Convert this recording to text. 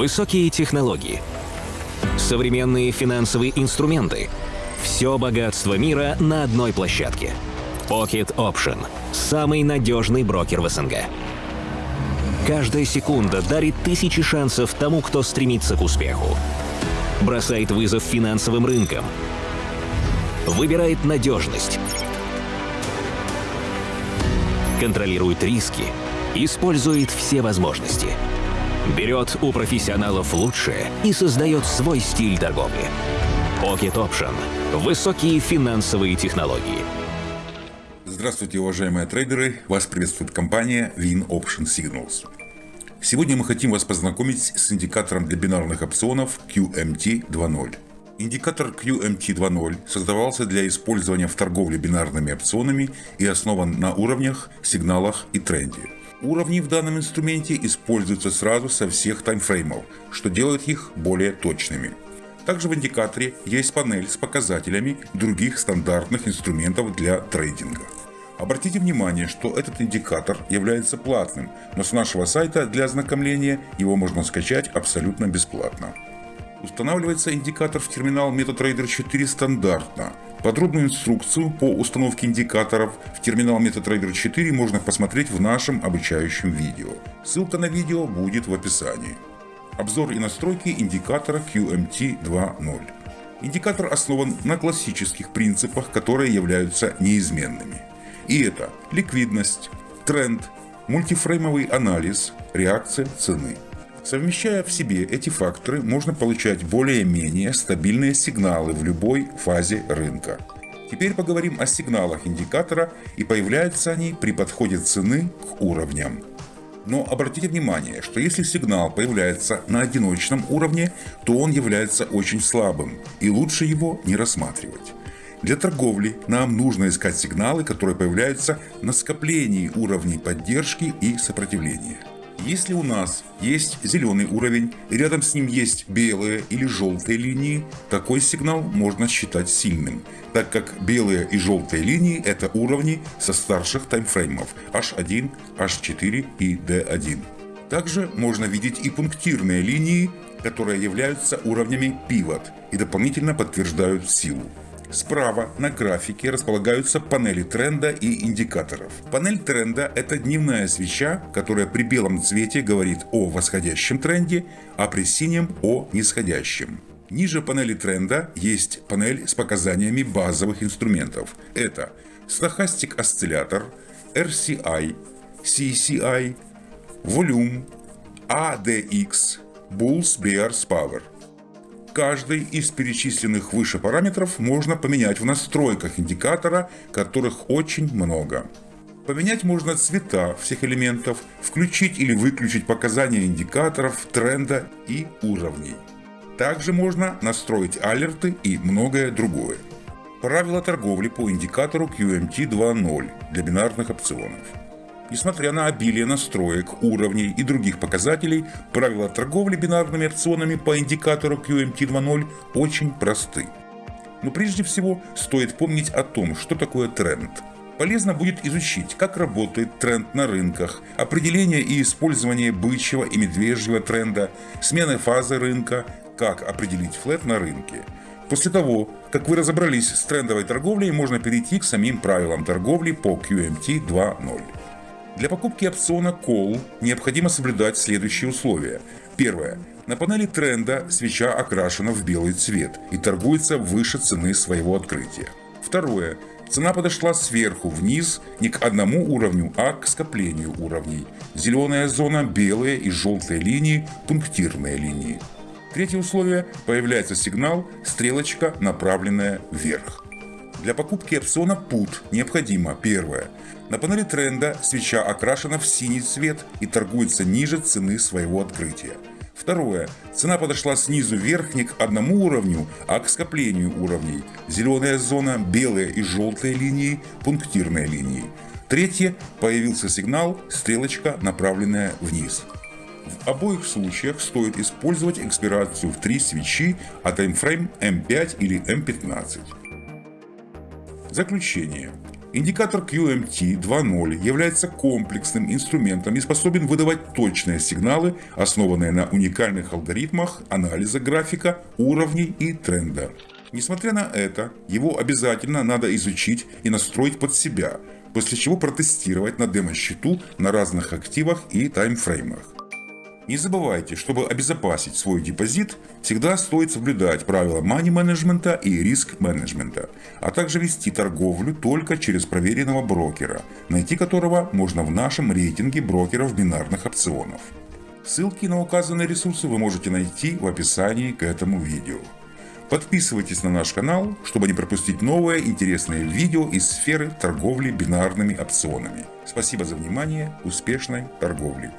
Высокие технологии. Современные финансовые инструменты. Все богатство мира на одной площадке. Pocket Option. Самый надежный брокер в СНГ. Каждая секунда дарит тысячи шансов тому, кто стремится к успеху. Бросает вызов финансовым рынкам. Выбирает надежность. Контролирует риски. Использует все возможности. Берет у профессионалов лучшее и создает свой стиль торговли. Pocket Option. Высокие финансовые технологии. Здравствуйте, уважаемые трейдеры! Вас приветствует компания Win Option Signals. Сегодня мы хотим вас познакомить с индикатором для бинарных опционов QMT 2.0. Индикатор QMT 2.0 создавался для использования в торговле бинарными опционами и основан на уровнях, сигналах и тренде. Уровни в данном инструменте используются сразу со всех таймфреймов, что делает их более точными. Также в индикаторе есть панель с показателями других стандартных инструментов для трейдинга. Обратите внимание, что этот индикатор является платным, но с нашего сайта для ознакомления его можно скачать абсолютно бесплатно. Устанавливается индикатор в терминал MetaTrader 4 стандартно. Подробную инструкцию по установке индикаторов в терминал MetaTrader 4 можно посмотреть в нашем обучающем видео. Ссылка на видео будет в описании. Обзор и настройки индикатора QMT 2.0. Индикатор основан на классических принципах, которые являются неизменными. И это ликвидность, тренд, мультифреймовый анализ, реакция цены. Совмещая в себе эти факторы, можно получать более-менее стабильные сигналы в любой фазе рынка. Теперь поговорим о сигналах индикатора и появляются они при подходе цены к уровням. Но обратите внимание, что если сигнал появляется на одиночном уровне, то он является очень слабым и лучше его не рассматривать. Для торговли нам нужно искать сигналы, которые появляются на скоплении уровней поддержки и сопротивления. Если у нас есть зеленый уровень, и рядом с ним есть белые или желтые линии, такой сигнал можно считать сильным, так как белые и желтые линии это уровни со старших таймфреймов H1, H4 и D1. Также можно видеть и пунктирные линии, которые являются уровнями pivot и дополнительно подтверждают силу. Справа на графике располагаются панели тренда и индикаторов. Панель тренда – это дневная свеча, которая при белом цвете говорит о восходящем тренде, а при синем – о нисходящем. Ниже панели тренда есть панель с показаниями базовых инструментов. Это Stochastic осциллятор, RCI, CCI, Volume, ADX, Bulls Bears Power. Каждый из перечисленных выше параметров можно поменять в настройках индикатора, которых очень много. Поменять можно цвета всех элементов, включить или выключить показания индикаторов, тренда и уровней. Также можно настроить алерты и многое другое. Правила торговли по индикатору QMT 2.0 для бинарных опционов. Несмотря на обилие настроек, уровней и других показателей, правила торговли бинарными опционами по индикатору QMT 2.0 очень просты. Но прежде всего стоит помнить о том, что такое тренд. Полезно будет изучить, как работает тренд на рынках, определение и использование бычьего и медвежьего тренда, смены фазы рынка, как определить флет на рынке. После того, как вы разобрались с трендовой торговлей, можно перейти к самим правилам торговли по QMT 2.0. Для покупки опциона Call необходимо соблюдать следующие условия. Первое. На панели тренда свеча окрашена в белый цвет и торгуется выше цены своего открытия. Второе. Цена подошла сверху вниз не к одному уровню, а к скоплению уровней. Зеленая зона, белые и желтые линии, пунктирные линии. Третье условие. Появляется сигнал, стрелочка, направленная вверх. Для покупки опциона PUT необходимо первое. На панели тренда свеча окрашена в синий цвет и торгуется ниже цены своего открытия. Второе. Цена подошла снизу вверх не к одному уровню, а к скоплению уровней. Зеленая зона, белые и желтые линии, пунктирные линии. Третье. Появился сигнал, стрелочка, направленная вниз. В обоих случаях стоит использовать экспирацию в три свечи, а таймфрейм M5 или M15. Заключение. Индикатор QMT 2.0 является комплексным инструментом и способен выдавать точные сигналы, основанные на уникальных алгоритмах анализа графика, уровней и тренда. Несмотря на это, его обязательно надо изучить и настроить под себя, после чего протестировать на демо-счету на разных активах и таймфреймах. Не забывайте, чтобы обезопасить свой депозит, всегда стоит соблюдать правила мани-менеджмента и риск-менеджмента, а также вести торговлю только через проверенного брокера, найти которого можно в нашем рейтинге брокеров бинарных опционов. Ссылки на указанные ресурсы вы можете найти в описании к этому видео. Подписывайтесь на наш канал, чтобы не пропустить новые интересные видео из сферы торговли бинарными опционами. Спасибо за внимание, успешной торговли!